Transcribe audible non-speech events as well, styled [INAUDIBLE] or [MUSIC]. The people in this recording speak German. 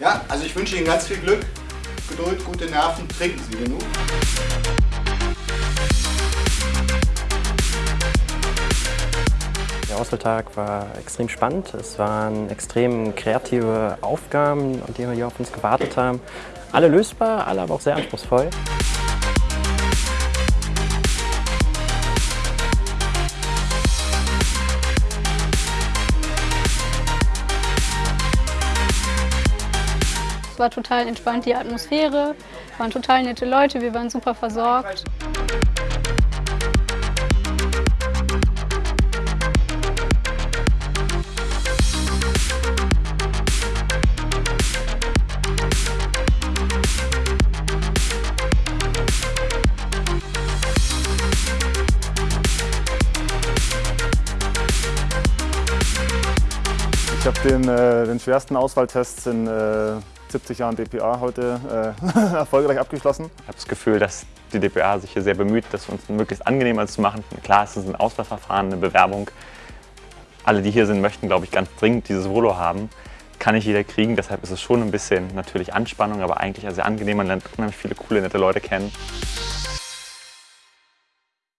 Ja, also ich wünsche Ihnen ganz viel Glück, Geduld, gute Nerven, trinken Sie genug. Der Auswahltag war extrem spannend. Es waren extrem kreative Aufgaben, die hier auf uns gewartet haben. Alle lösbar, alle aber auch sehr anspruchsvoll. Es war total entspannt, die Atmosphäre, waren total nette Leute, wir waren super versorgt. Ich habe den, äh, den schwersten Auswahltest in äh, 70 Jahren DPA heute äh, [LAUGHS] erfolgreich abgeschlossen. Ich habe das Gefühl, dass die DPA sich hier sehr bemüht, das uns möglichst angenehmer zu machen. Klar, es ist ein Auswahlverfahren, eine Bewerbung. Alle, die hier sind, möchten, glaube ich, ganz dringend dieses Volo haben. Kann nicht jeder kriegen, deshalb ist es schon ein bisschen natürlich Anspannung, aber eigentlich sehr angenehm. Man lernt unheimlich viele coole, nette Leute kennen.